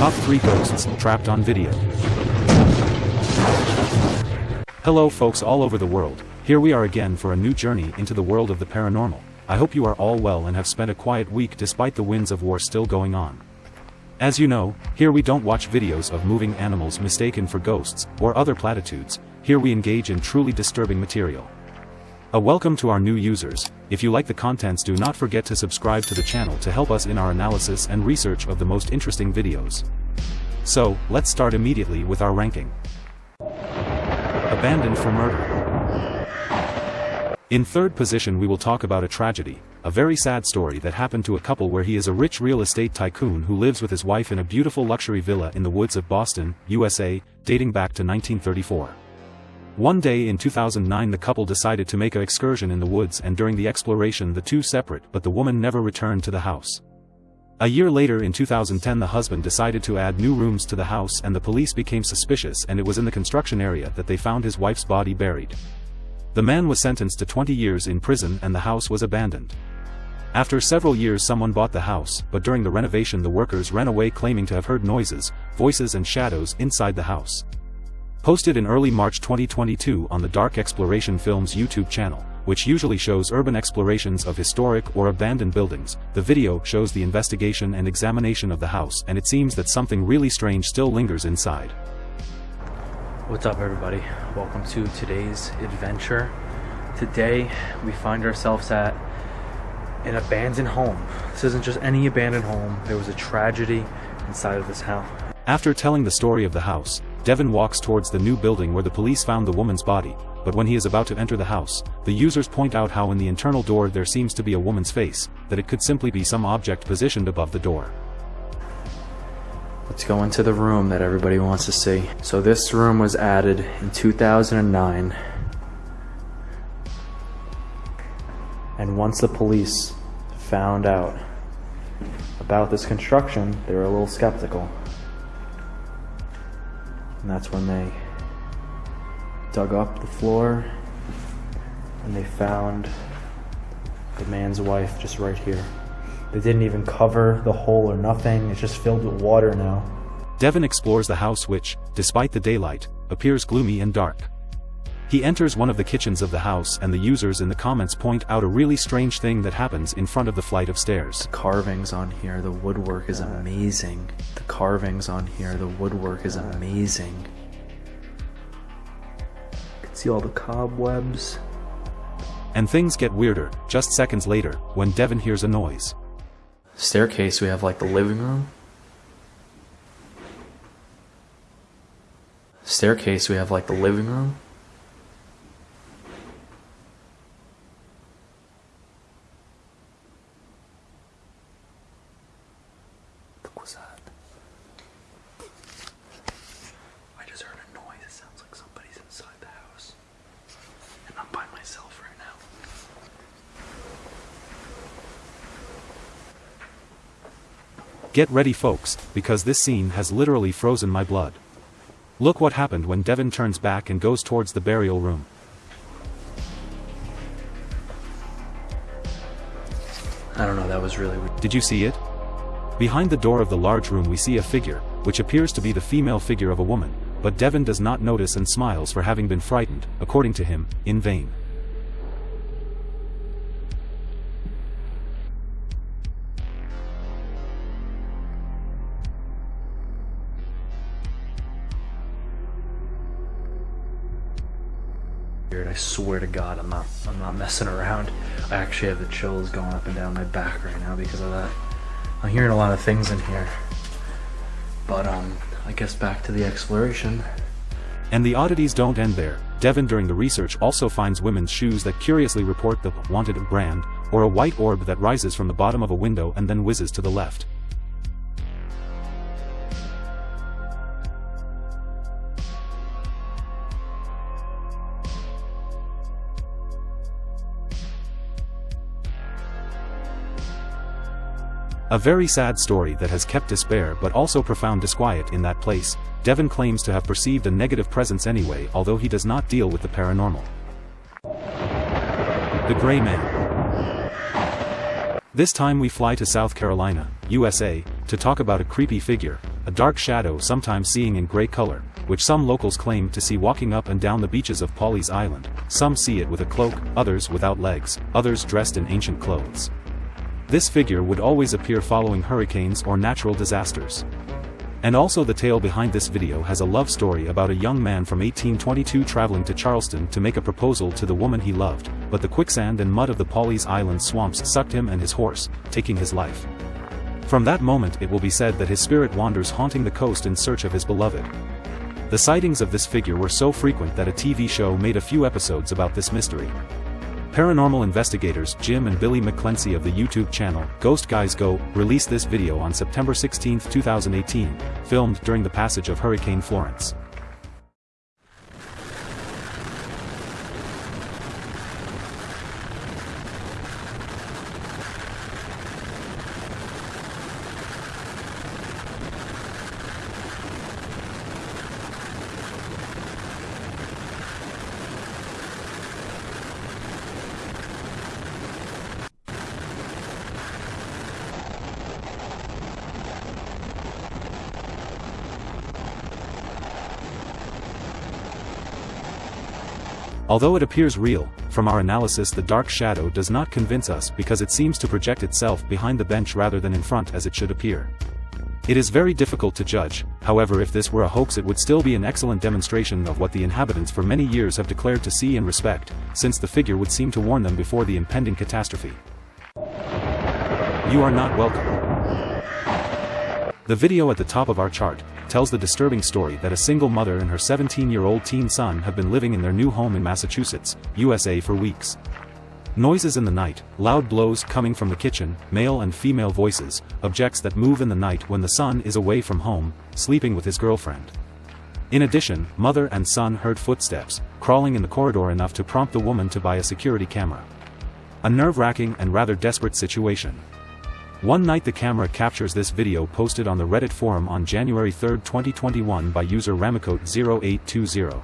Top 3 Ghosts Trapped on Video. Hello folks all over the world, here we are again for a new journey into the world of the paranormal. I hope you are all well and have spent a quiet week despite the winds of war still going on. As you know, here we don't watch videos of moving animals mistaken for ghosts, or other platitudes, here we engage in truly disturbing material. A welcome to our new users, if you like the contents do not forget to subscribe to the channel to help us in our analysis and research of the most interesting videos. So, let's start immediately with our ranking. Abandoned for murder. In third position we will talk about a tragedy, a very sad story that happened to a couple where he is a rich real estate tycoon who lives with his wife in a beautiful luxury villa in the woods of Boston, USA, dating back to 1934. One day in 2009 the couple decided to make an excursion in the woods and during the exploration the two separate but the woman never returned to the house. A year later in 2010 the husband decided to add new rooms to the house and the police became suspicious and it was in the construction area that they found his wife's body buried. The man was sentenced to 20 years in prison and the house was abandoned. After several years someone bought the house, but during the renovation the workers ran away claiming to have heard noises, voices and shadows inside the house. Posted in early March 2022 on the Dark Exploration Films YouTube channel, which usually shows urban explorations of historic or abandoned buildings, the video shows the investigation and examination of the house and it seems that something really strange still lingers inside. What's up everybody? Welcome to today's adventure. Today we find ourselves at an abandoned home. This isn't just any abandoned home, there was a tragedy inside of this house. After telling the story of the house, Devin walks towards the new building where the police found the woman's body, but when he is about to enter the house, the users point out how in the internal door there seems to be a woman's face, that it could simply be some object positioned above the door. Let's go into the room that everybody wants to see. So this room was added in 2009. And once the police found out about this construction, they were a little skeptical. And that's when they dug up the floor and they found the man's wife just right here. They didn't even cover the hole or nothing, it's just filled with water now. Devin explores the house which, despite the daylight, appears gloomy and dark. He enters one of the kitchens of the house and the users in the comments point out a really strange thing that happens in front of the flight of stairs. The carvings on here, the woodwork is amazing. The carvings on here, the woodwork is amazing. You can see all the cobwebs. And things get weirder, just seconds later, when Devin hears a noise. Staircase, we have like the living room. Staircase, we have like the living room. Look what's that. I just heard a noise. It sounds like somebody's inside the house. And I'm by myself right now. Get ready folks, because this scene has literally frozen my blood. Look what happened when Devin turns back and goes towards the burial room. I don't know, that was really weird. Did you see it? Behind the door of the large room we see a figure, which appears to be the female figure of a woman, but Devin does not notice and smiles for having been frightened, according to him, in vain. Swear to God, I'm not. I'm not messing around. I actually have the chills going up and down my back right now because of that. I'm hearing a lot of things in here. But um, I guess back to the exploration. And the oddities don't end there. Devin during the research also finds women's shoes that curiously report the wanted brand, or a white orb that rises from the bottom of a window and then whizzes to the left. A very sad story that has kept despair but also profound disquiet in that place. Devin claims to have perceived a negative presence anyway although he does not deal with the paranormal. The Gray Man This time we fly to South Carolina, USA, to talk about a creepy figure, a dark shadow sometimes seeing in gray color, which some locals claim to see walking up and down the beaches of Pawleys Island, some see it with a cloak, others without legs, others dressed in ancient clothes. This figure would always appear following hurricanes or natural disasters. And also the tale behind this video has a love story about a young man from 1822 traveling to Charleston to make a proposal to the woman he loved, but the quicksand and mud of the Pawleys Island swamps sucked him and his horse, taking his life. From that moment it will be said that his spirit wanders haunting the coast in search of his beloved. The sightings of this figure were so frequent that a TV show made a few episodes about this mystery. Paranormal investigators Jim and Billy McClency of the YouTube channel Ghost Guys Go released this video on September 16, 2018, filmed during the passage of Hurricane Florence. Although it appears real, from our analysis the dark shadow does not convince us because it seems to project itself behind the bench rather than in front as it should appear. It is very difficult to judge, however if this were a hoax it would still be an excellent demonstration of what the inhabitants for many years have declared to see and respect, since the figure would seem to warn them before the impending catastrophe. You are not welcome. The video at the top of our chart, tells the disturbing story that a single mother and her 17-year-old teen son have been living in their new home in Massachusetts, USA for weeks. Noises in the night, loud blows coming from the kitchen, male and female voices, objects that move in the night when the son is away from home, sleeping with his girlfriend. In addition, mother and son heard footsteps, crawling in the corridor enough to prompt the woman to buy a security camera. A nerve-wracking and rather desperate situation. One night the camera captures this video posted on the Reddit forum on January 3, 2021 by user Ramicote0820.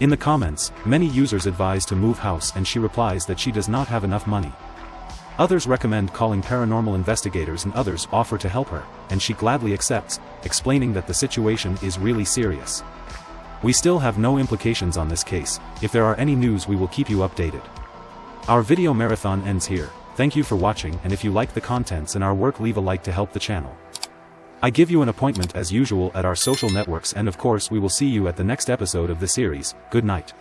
In the comments, many users advise to move house and she replies that she does not have enough money. Others recommend calling paranormal investigators and others offer to help her, and she gladly accepts, explaining that the situation is really serious. We still have no implications on this case, if there are any news we will keep you updated. Our video marathon ends here, thank you for watching and if you like the contents and our work leave a like to help the channel. I give you an appointment as usual at our social networks and of course we will see you at the next episode of the series, good night.